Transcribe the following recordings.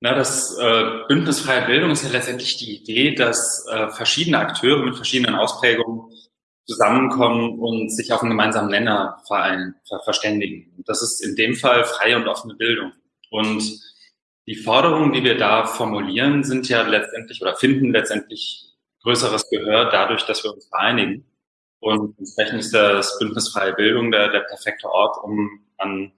Na, das äh, Bündnis Freie Bildung ist ja letztendlich die Idee, dass äh, verschiedene Akteure mit verschiedenen Ausprägungen zusammenkommen und sich auf einen gemeinsamen Nenner verein, ver verständigen. Und das ist in dem Fall freie und offene Bildung. Und die Forderungen, die wir da formulieren, sind ja letztendlich oder finden letztendlich größeres Gehör dadurch, dass wir uns vereinigen. Und entsprechend ist das Bündnis Freie Bildung der, der perfekte Ort, um an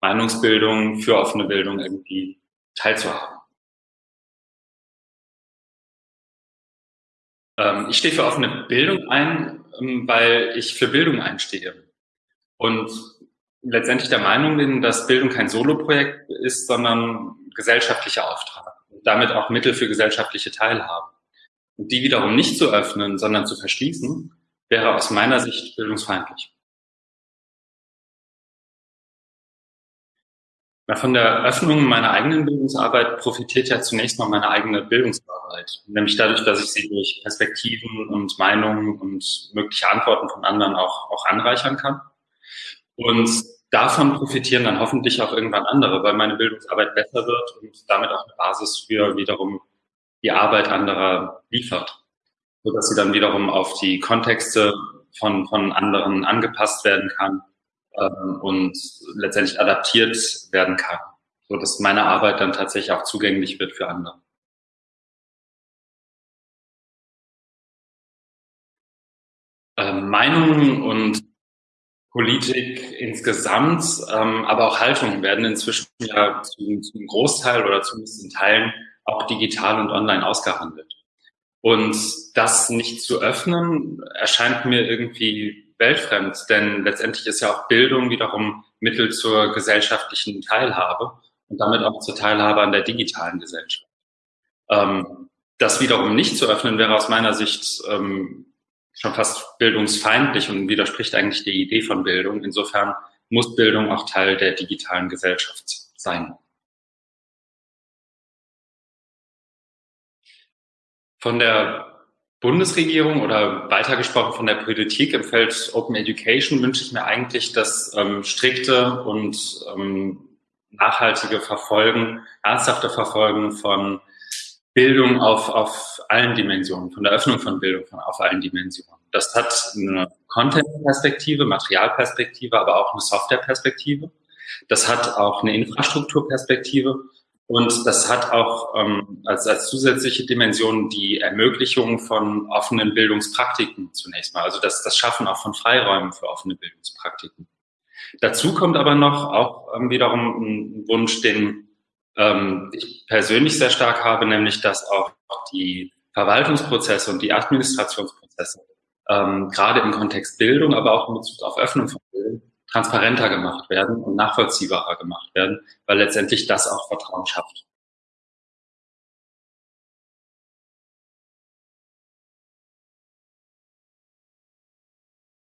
Meinungsbildung für offene Bildung irgendwie teilzuhaben. Ähm, ich stehe für offene Bildung ein, ähm, weil ich für Bildung einstehe. Und letztendlich der Meinung bin, dass Bildung kein Soloprojekt ist, sondern gesellschaftlicher Auftrag und damit auch Mittel für gesellschaftliche Teilhabe. Und die wiederum nicht zu öffnen, sondern zu verschließen, wäre aus meiner Sicht bildungsfeindlich. Ja, von der Öffnung meiner eigenen Bildungsarbeit profitiert ja zunächst mal meine eigene Bildungsarbeit, nämlich dadurch, dass ich sie durch Perspektiven und Meinungen und mögliche Antworten von anderen auch, auch anreichern kann. Und davon profitieren dann hoffentlich auch irgendwann andere, weil meine Bildungsarbeit besser wird und damit auch eine Basis für wiederum die Arbeit anderer liefert, so dass sie dann wiederum auf die Kontexte von, von anderen angepasst werden kann ähm, und letztendlich adaptiert werden kann, so dass meine Arbeit dann tatsächlich auch zugänglich wird für andere. Ähm, Meinungen und Politik insgesamt, ähm, aber auch Haltungen werden inzwischen ja zum, zum Großteil oder zumindest in Teilen auch digital und online ausgehandelt. Und das nicht zu öffnen, erscheint mir irgendwie weltfremd, denn letztendlich ist ja auch Bildung wiederum Mittel zur gesellschaftlichen Teilhabe und damit auch zur Teilhabe an der digitalen Gesellschaft. Ähm, das wiederum nicht zu öffnen, wäre aus meiner Sicht ähm, schon fast bildungsfeindlich und widerspricht eigentlich der Idee von Bildung. Insofern muss Bildung auch Teil der digitalen Gesellschaft sein. Von der Bundesregierung oder weitergesprochen von der Politik im Feld Open Education wünsche ich mir eigentlich das ähm, strikte und ähm, nachhaltige Verfolgen, ernsthafte Verfolgen von Bildung auf, auf allen Dimensionen, von der Öffnung von Bildung von, auf allen Dimensionen. Das hat eine Content-Perspektive, Materialperspektive, aber auch eine Software-Perspektive. Das hat auch eine Infrastrukturperspektive und das hat auch ähm, als, als zusätzliche Dimension die Ermöglichung von offenen Bildungspraktiken zunächst mal. Also das, das Schaffen auch von Freiräumen für offene Bildungspraktiken. Dazu kommt aber noch auch ähm, wiederum ein Wunsch, den ähm, ich persönlich sehr stark habe, nämlich dass auch die Verwaltungsprozesse und die Administrationsprozesse ähm, gerade im Kontext Bildung, aber auch in Bezug auf Öffnung von transparenter gemacht werden und nachvollziehbarer gemacht werden, weil letztendlich das auch Vertrauen schafft.